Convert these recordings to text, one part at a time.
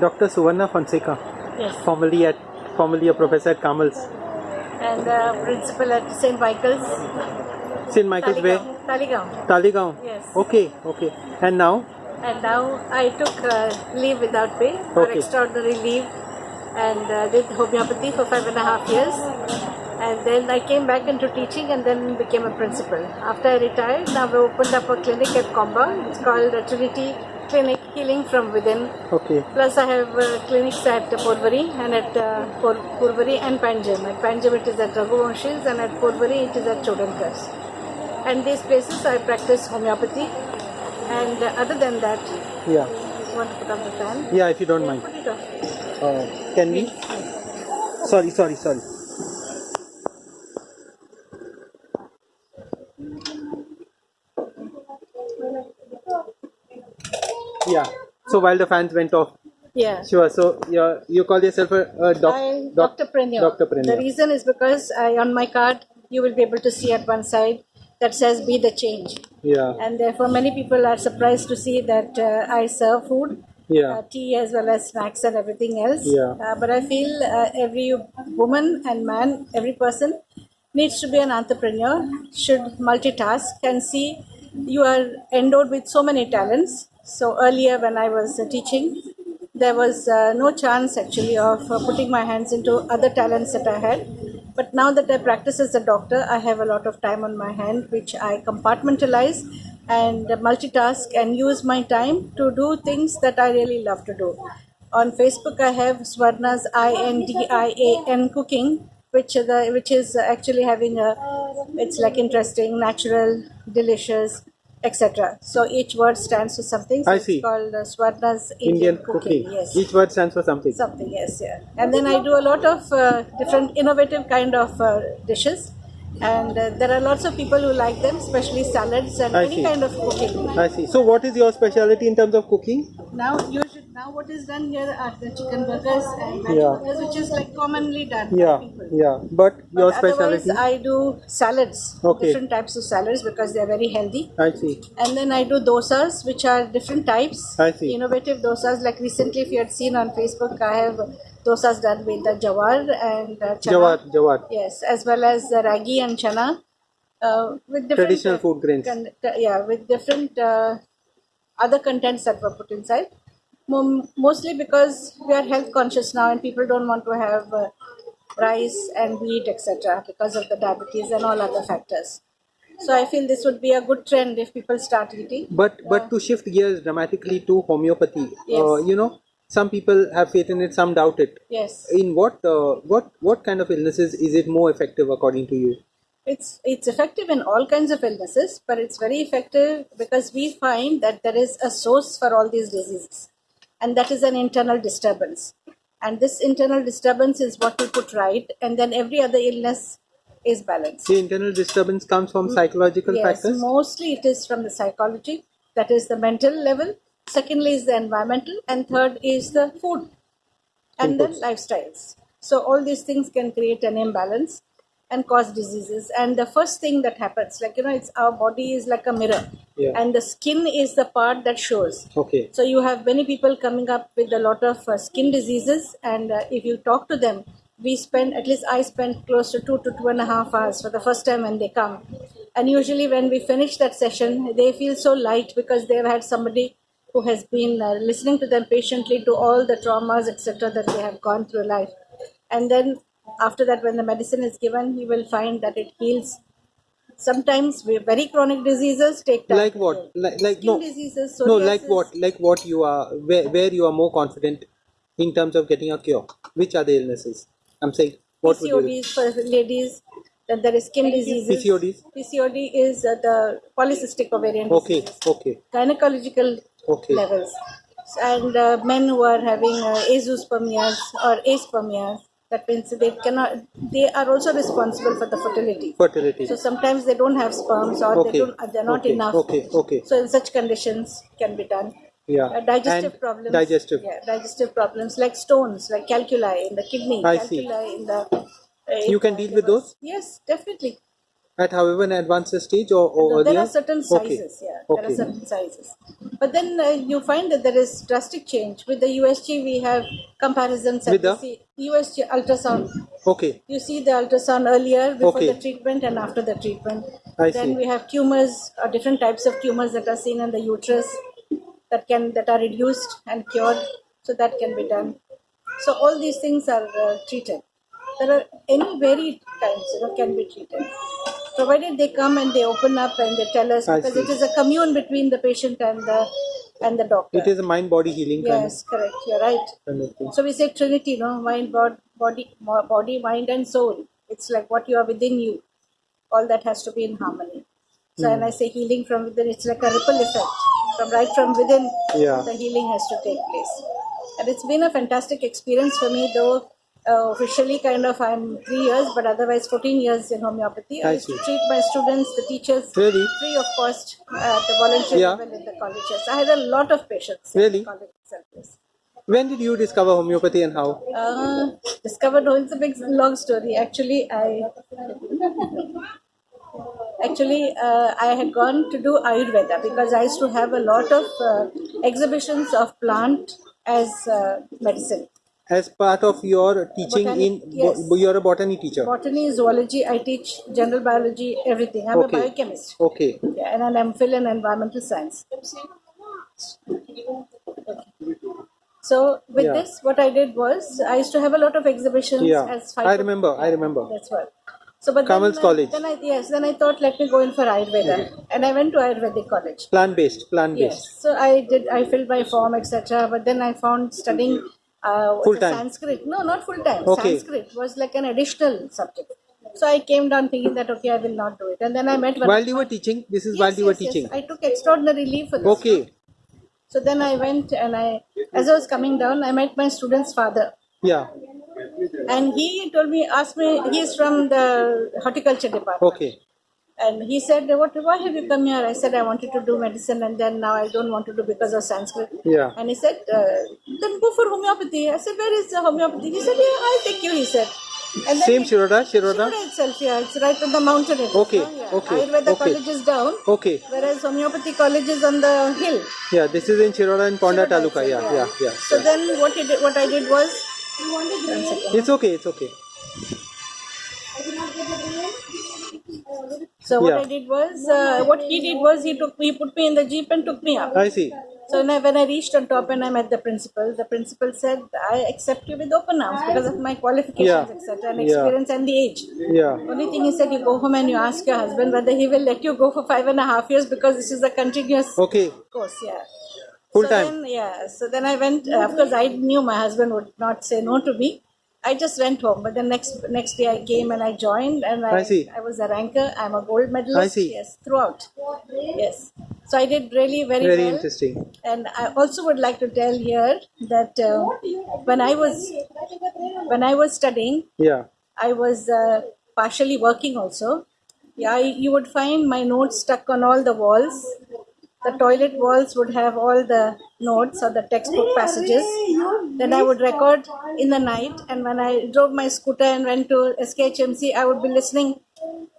Dr. Suvarna Fonseca, Yes. formerly at formerly a professor at Kamal's. And uh, principal at St. Michael's. St. Michael's Way, Taligaon. Taligaon. Taligaon. Yes. Okay, okay. And now? And now I took uh, leave without pay or Okay. extraordinary leave and uh, did homeopathy for five and a half years. And then I came back into teaching and then became a principal. After I retired, now we opened up a clinic at Comba. It's called Trinity Clinic Healing from Within. Okay. Plus, I have uh, clinics at Porvari and at uh, Pur- Purvari and Panjam. At Panjam, it is at Raghuvanshis, and at Purvari, it is at Chodankars. And these places, I practice homeopathy. And uh, other than that, Yeah. you want to put on the fan? Yeah, if you don't mind. Put it off. Uh, can we? Sorry, sorry, sorry. Yeah. So while the fans went off, Yeah. sure. So you you call yourself a, a doc, I, doc, Dr. Preneur. Dr. The reason is because I, on my card, you will be able to see at one side that says "Be the change," Yeah. and therefore many people are surprised to see that uh, I serve food Yeah. uh, tea as well as snacks and everything else. Yeah. Uh, but I feel uh, every woman and man, every person needs to be an entrepreneur, should multitask and see you are endowed with so many talents. So earlier when I was uh, teaching, there was uh, no chance actually of uh, putting my hands into other talents that I had. But now that I practice as a doctor, I have a lot of time on my hand, which I compartmentalize and multitask and use my time to do things that I really love to do. On Facebook, I have Swarna's I N D I A N cooking, which the which is actually having a it's like interesting, natural, delicious, etc. So each word stands for something. So I it's see. called uh, Swarna's Indian Indian, cooking. Yes Each word stands for something. something yes yeah and then i do a lot of uh, different innovative kind of uh, dishes and uh, there are lots of people who like them especially salads and I any see. kind of cooking I see. So what is your specialty in terms of cooking? now you now what is done here are the chicken burgers and veg Yeah. burgers which is like commonly done Yeah. by people Yeah. But your But otherwise specialty? i do salads Okay. different types of salads because they are very healthy I see. and then I do dosas, which are different types. I see. Innovative dosas. Like recently, if you had seen on Facebook, I have dosas done with the jawar and uh, chana. Jawar. Jawar. Yes, as well as the ragi and chana. Uh, with different Traditional food grains. con- yeah, with different uh, other contents that were put inside. Mo- mostly because we are health conscious now, and people don't want to have uh, rice and wheat, etc., because of the diabetes and all other factors. So I feel this would be a good trend if people start eating. But but to shift gears dramatically to homeopathy, Yes. uh, you know, some people have faith in it, some doubt it. Yes, In what uh, what what kind of illnesses is it more effective according to you? it's it's effective in all kinds of illnesses, but it's very effective because we find that there is a source for all these diseases, and that is an internal disturbance. And this internal disturbance is what we put right, and then every other illness is balanced. The internal disturbance comes from psychological Yes, factors. mostly it is from the psychology, that is the mental level. Secondly is the environmental, and third is the food, and then Inputs. lifestyles. So all these things can create an imbalance and cause diseases. And the first thing that happens, like you know, it's our body is like a mirror, Yeah. and the skin is the part that shows. Okay. So you have many people coming up with a lot of uh, skin diseases, and uh, if you talk to them, we spend at least I spend close to two to two and a half hours for the first time when they come, and usually when we finish that session, they feel so light because they've had somebody who has been uh, listening to them patiently to all the traumas etc that they have gone through life, and then after that when the medicine is given, you will find that it heals. Sometimes we- very chronic diseases take time. Like what? Like like Skin no. diseases, No, like what? Like what you are where where you are more confident in terms of getting a cure. Which are the illnesses? I'm saying what would you PCODs for ladies, then there is skin diseases. PCODs? PCOD is uh, the polycystic ovarian Okay, disease. okay, Gynecological okay. levels. And uh, men who are having uh, azoospermias or aspermias, that means they cannot, they are also responsible for the fertility. Fertility. So sometimes they don't have sperms or Okay. they don't, they're not okay. enough. Okay, okay. So in such conditions can be done. Yeah. Uh, digestive And problems. Digestive. Yeah, digestive problems like stones, like calculi in the kidney, I see. in the. Uh, You can deal with those? Yes, definitely. At however an advanced stage or, or No, there are certain Okay. sizes, yeah. There are certain sizes. But then uh, you find that there is drastic change. With the USG, we have comparisons. With the? USG ultrasound. Okay. You see the ultrasound earlier before Okay. the treatment and after the treatment. I then see. we have tumors, uh, different types of tumors that are seen in the uterus that can that are reduced and cured. So that can be done. So all these things are uh, treated. There are any varied kinds, you know, can be treated. Provided they come and they open up and they tell us I because see. it is a commune between the patient and the and the doctor. It is a mind body healing yes, correct. You're right. kind of. So we say Trinity, no, mind, bod, body, body, mind, and soul. It's like what you are within you. All that has to be in harmony. So when hmm. I say healing from within, it's like a ripple effect. From right from within, Yeah. the healing has to take place. And it's been a fantastic experience for me, though. Uh, officially, kind of, I'm three years, but otherwise, 14 years in homeopathy. I, I used to see. treat my students, the teachers, Really? free of cost at the voluntary Yeah. level in the colleges. I had a lot of patients. in Really? the college itself, yes. When did you discover homeopathy and how? Uh, discovered oh, it's a big long story. Actually, I actually uh, I had gone to do Ayurveda because I used to have a lot of uh, exhibitions of plant as uh, medicine. As part of your teaching Botany, in, yes. bo- you're a botany teacher. Botany, zoology, I teach general biology, everything. I'm Okay. a biochemist. Okay. Yeah, and an MPhil in environmental science. So with Yeah. this, what I did was I used to have a lot of exhibitions Yeah. as. I remember, I remember. That's what. So, but Kamal's then, College. Then I yes, then I thought let me go in for Ayurveda, and I went to Ayurvedic college. Plant based, plant Yes. based. So I did. I filled my form, etc. But then I found studying uh, Full time. Sanskrit. No, not full time. Okay. Sanskrit was like an additional subject. So I came down thinking that okay, I will not do it. And then I met one. While you were teaching, this is Yes, while you were yes, yes. I took extraordinary leave for this. Okay. So then I went and I, as I was coming down, I met my student's father. Yeah. And he told me, asked me, he is from the horticulture department. Okay. And he said, what, why have you come here? I said, I wanted to do medicine and then now I don't want to do because of Sanskrit. Yeah. And he said, uh, then go for homeopathy. I said, where is the homeopathy? He said, yeah, I'll take you, he said. And then Same he- Shiroda, Shiroda. Shiroda itself, yeah, it's right on the mountain. Okay, no? Yeah. okay, Ayurveda okay. college is down, Okay. whereas homeopathy college is on the hill. Yeah, this is in Shiroda in Ponda Shiroda Taluka. itself, Yeah, yeah, yeah. So then what, he did, what I did was, one second. It's okay, it's okay. So what Yeah. I did was, uh, what he did was he took me, he put me in the jeep and took me up. I see. So when I, when I reached on top and I met the principal, the principal said, "I accept you with open arms because of my qualifications, Yeah. etc., and Yeah. experience and the age." Yeah. Only thing he said, you go home and you ask your husband whether he will let you go for five and a half years because this is a continuous Okay. course. Yeah. Full so time. Then, yeah. So then I went. Uh, of course, I knew my husband would not say no to me. I just went home. But the next next day I came and I joined, and I, I see. I was a ranker. I'm a gold medalist. I see. Yes, throughout. Yes. So I did really very, Very well. interesting. And I also would like to tell here that uh, when I was when I was studying, Yeah. I was uh, partially working also. Yeah, I- you would find my notes stuck on all the walls. The toilet walls would have all the notes or the textbook passages. Then I would record in the night, and when I drove my scooter and went to SKHMC, I would be listening,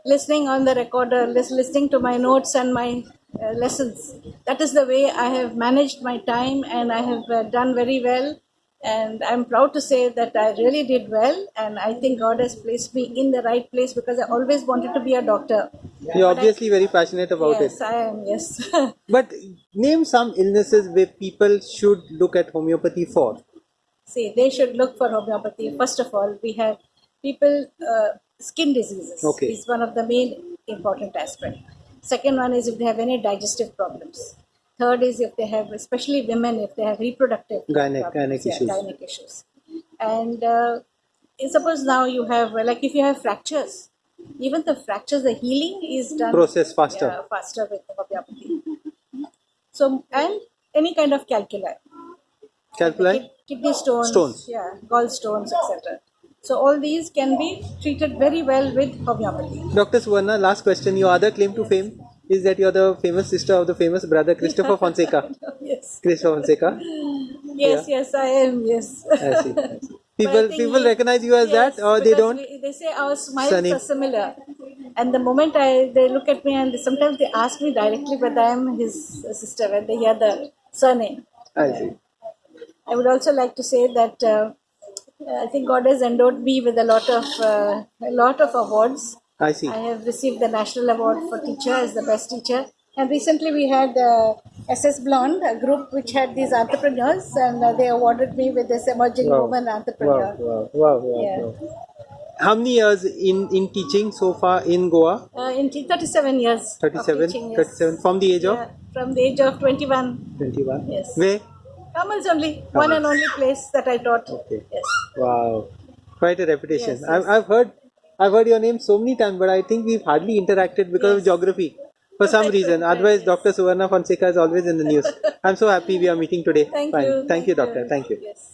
listening on the recorder, listening to my notes and my uh, lessons. That is the way I have managed my time, and I have uh, done very well and I'm proud to say that I really did well, and I think God has placed me in the right place because I always wanted to be a doctor. You're obviously very passionate about yes, it. Yes, I am. Yes. But name some illnesses where people should look at homeopathy for. See, they should look for homeopathy. First of all, we have people uh, skin diseases. Okay. is one of the main important aspect. Second one is if they have any digestive problems. Third is if they have, especially women, if they have reproductive Gynec- gynec yeah, issues. gynec issues. And uh, suppose now you have, like if you have fractures, even the fractures, the healing is done Process faster. faster with homeopathy. So, and any kind of calculi. Calculi? Kid- kidney stones, Stones. yeah, gallstones, etc. So all these can be treated very well with homeopathy. Dr. Suvarna, last question. Your other claim to fame is that you're the famous sister of the famous brother Christopher Fonseca. yes, Christopher Fonseca. yes, yes, I am. Yes. I see. I see. People, people he- recognize you as yes, that, or they don't. we- they say our smiles Sunny. are similar. And the moment I they look at me and sometimes they ask me directly whether I am his sister when they hear the surname. I see. I would also like to say that uh, I think God has endowed me with a lot of uh, a lot of awards. I see. I have received the national award for teacher as the best teacher, and recently we had uh, SS Blonde, a group which had these entrepreneurs, and uh, they awarded me with this emerging Wow. woman entrepreneur. wow, wow, wow, Yeah. wow. How many years in in teaching so far in Goa? Uh, in t- 37 years. of 37, teaching, yes. 37 from the age of Yeah, from the age of 21. 21. Yes. Where? Kamals only, one and only place that I taught. Okay. Yes. Wow, quite a reputation. Yes, I've, yes. I've heard, I've heard your name so many times, but I think we've hardly interacted because of geography. For some reason, otherwise, Yes. Dr. Suvarna Fonseca is always in the news. I'm so happy we are meeting today. Thank Fine. you. Thank you, doctor. Thank you. Yes.